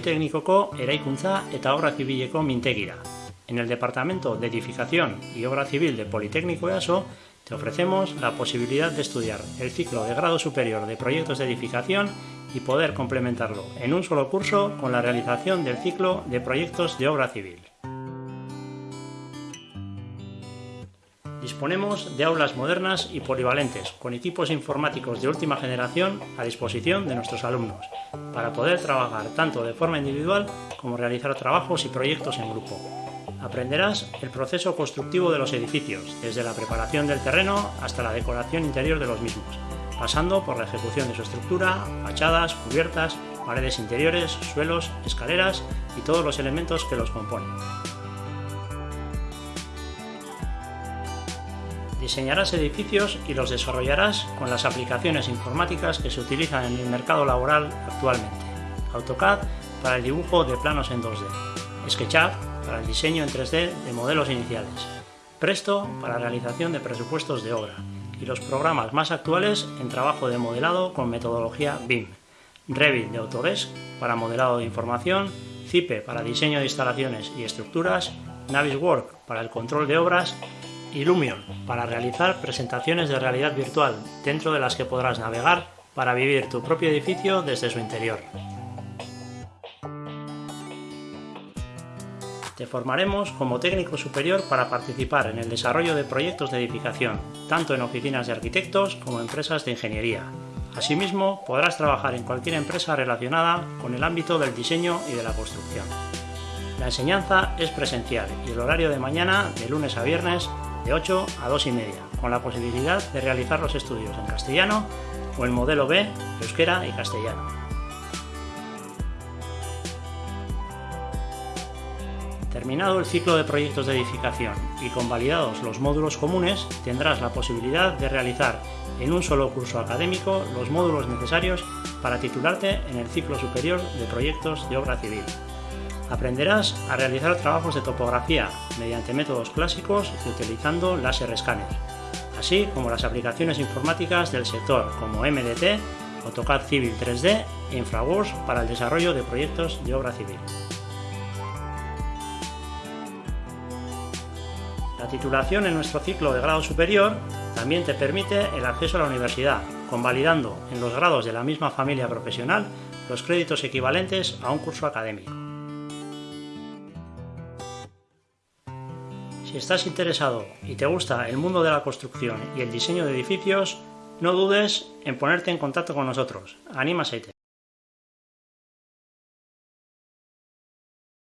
Teknikoko eraikuntza eta obra zibileko mintegira. En el Departamento de Edificación y Obra Civil de Politécnico EASO te ofrecemos la posibilidad de estudiar el ciclo de grado superior de proyectos de edificación y poder complementarlo en un solo curso con la realización del ciclo de proyectos de obra civil. Disponemos de aulas modernas y polivalentes, con equipos informáticos de última generación a disposición de nuestros alumnos, para poder trabajar tanto de forma individual como realizar trabajos y proyectos en grupo. Aprenderás el proceso constructivo de los edificios, desde la preparación del terreno hasta la decoración interior de los mismos, pasando por la ejecución de su estructura, fachadas, cubiertas, paredes interiores, suelos, escaleras y todos los elementos que los componen. Diseñarás edificios y los desarrollarás con las aplicaciones informáticas que se utilizan en el mercado laboral actualmente. AutoCAD para el dibujo de planos en 2D, SketchUp para el diseño en 3D de modelos iniciales, Presto para la realización de presupuestos de obra. Y los programas más actuales en trabajo de modelado con metodología BIM, Revit de Autodesk para modelado de información, Zipe para diseño de instalaciones y estructuras, Naviswork para el control de obras y Lumion para realizar presentaciones de realidad virtual dentro de las que podrás navegar para vivir tu propio edificio desde su interior. Te formaremos como técnico superior para participar en el desarrollo de proyectos de edificación, tanto en oficinas de arquitectos como empresas de ingeniería. Asimismo, podrás trabajar en cualquier empresa relacionada con el ámbito del diseño y de la construcción. La enseñanza es presencial y el horario de mañana, de lunes a viernes, de 8 a 2 y media, con la posibilidad de realizar los estudios en castellano o en modelo B, euskera y castellano. Terminado el ciclo de proyectos de edificación y convalidados los módulos comunes, tendrás la posibilidad de realizar en un solo curso académico los módulos necesarios para titularte en el ciclo superior de proyectos de obra civil. Aprenderás a realizar trabajos de topografía mediante métodos clásicos y utilizando láser escáner, así como las aplicaciones informáticas del sector como MDT, AutoCAD Civil 3D e InfraWorks para el desarrollo de proyectos de obra civil. La titulación en nuestro ciclo de grado superior también te permite el acceso a la universidad, convalidando en los grados de la misma familia profesional los créditos equivalentes a un curso académico. Si estás interesado y te gusta el mundo de la construcción y el diseño de edificios, no dudes en ponerte en contacto con nosotros. Anímase.